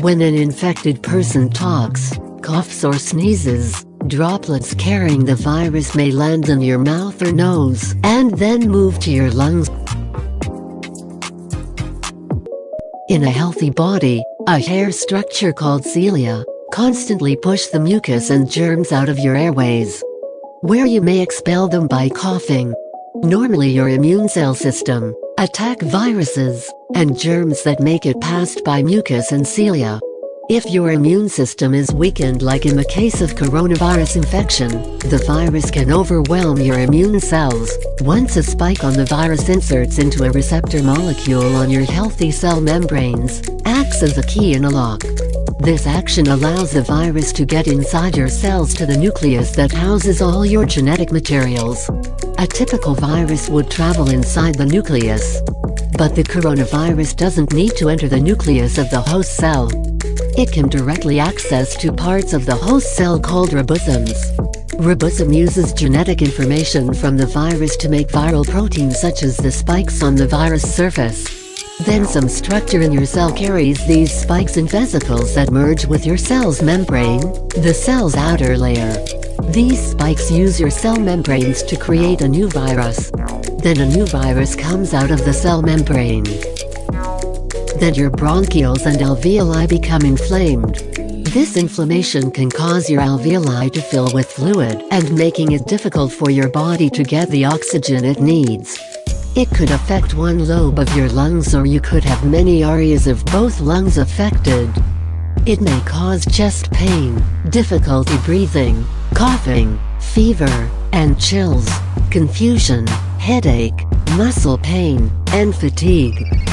When an infected person talks, coughs or sneezes, droplets carrying the virus may land in your mouth or nose and then move to your lungs. In a healthy body, a hair structure called cilia constantly push the mucus and germs out of your airways, where you may expel them by coughing. Normally your immune cell system attack viruses and germs that make it past by mucus and cilia. If your immune system is weakened like in the case of coronavirus infection, the virus can overwhelm your immune cells. Once a spike on the virus inserts into a receptor molecule on your healthy cell membranes, acts as a key in a lock. This action allows the virus to get inside your cells to the nucleus that houses all your genetic materials. A typical virus would travel inside the nucleus. But the coronavirus doesn't need to enter the nucleus of the host cell. It can directly access to parts of the host cell called ribosomes. Ribosome uses genetic information from the virus to make viral proteins such as the spikes on the virus surface. Then some structure in your cell carries these spikes in vesicles that merge with your cell's membrane, the cell's outer layer. These spikes use your cell membranes to create a new virus. Then a new virus comes out of the cell membrane then your bronchioles and alveoli become inflamed. This inflammation can cause your alveoli to fill with fluid and making it difficult for your body to get the oxygen it needs. It could affect one lobe of your lungs or you could have many areas of both lungs affected. It may cause chest pain, difficulty breathing, coughing, fever, and chills, confusion, headache, muscle pain, and fatigue.